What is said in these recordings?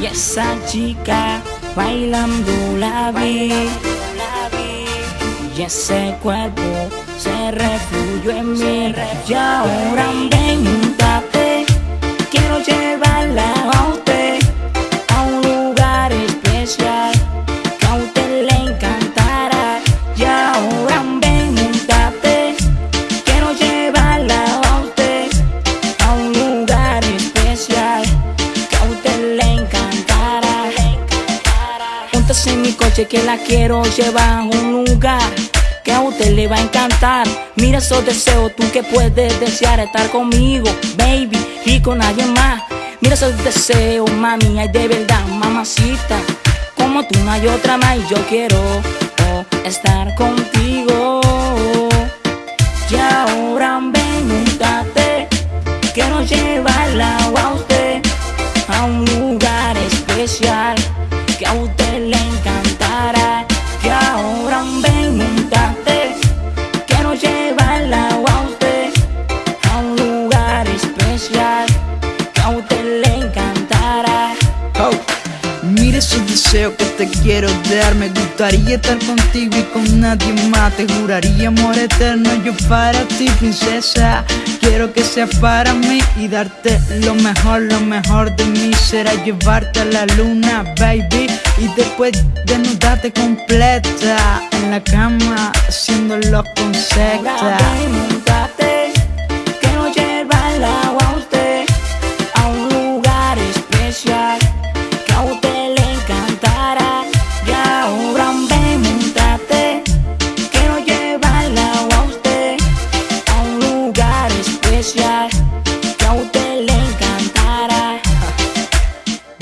Y esa chica bailando la vi, y ese cuerpo se refluyó en mí. Y ahora ven, quiero llevarla a usted a un lugar especial En mi coche que la quiero llevar a un lugar que a usted le va a encantar. Mira esos deseos, tú que puedes desear estar conmigo, baby, y con nadie más. Mira esos deseos, mami, ay de verdad, mamacita. Como tú no hay otra más y yo quiero oh, estar contigo. Y ahora ven, quiero llevarla a usted a un mira esos deseos que te quiero dar. Me gustaría estar contigo y con nadie más. Te juraría amor eterno yo para ti princesa. Quiero que sea para mí y darte lo mejor, lo mejor de mí. Será llevarte a la luna, baby Y después desnudarte completa En la cama, haciéndolo con secta a usted le encantará.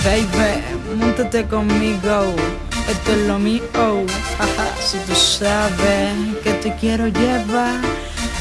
Baby, montate conmigo, esto es lo mío. Si tú sabes que te quiero llevar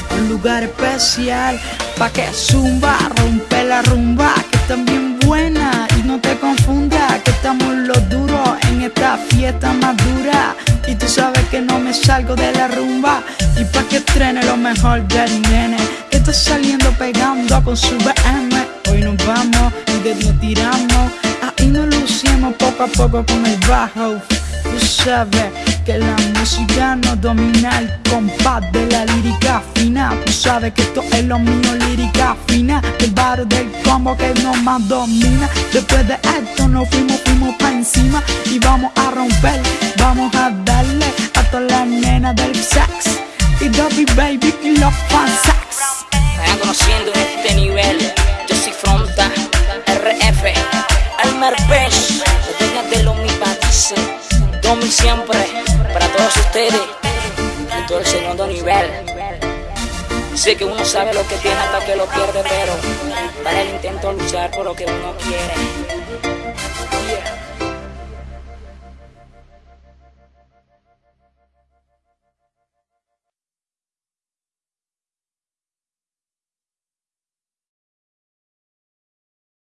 a un lugar especial, pa' que zumba, rompe la rumba, que está bien buena y no te confunda, que estamos los duros en esta fiesta más dura. Y tú sabes que no me salgo de la rumba y pa' que estrene lo mejor del nene, está saliendo pegando con su BM. Hoy nos vamos y de nos tiramos. Ahí nos lucimos poco a poco con el bajo. Tú sabes que la música no domina el compás de la lírica fina. Tú sabes que esto es lo mío, lírica fina. El barrio del combo que no más domina. Después de esto nos fuimos, fuimos pa' encima. Y vamos a romper, vamos a darle a todas las nenas del sex. Y Dobby Baby y los fan sex Vayan conociendo este nivel. Yo soy Fronta, RF, la dueña de los mi dice, Domi siempre, para todos ustedes, y todo el segundo nivel. Sé que uno sabe lo que tiene hasta que lo pierde, pero para el intento luchar por lo que uno quiere.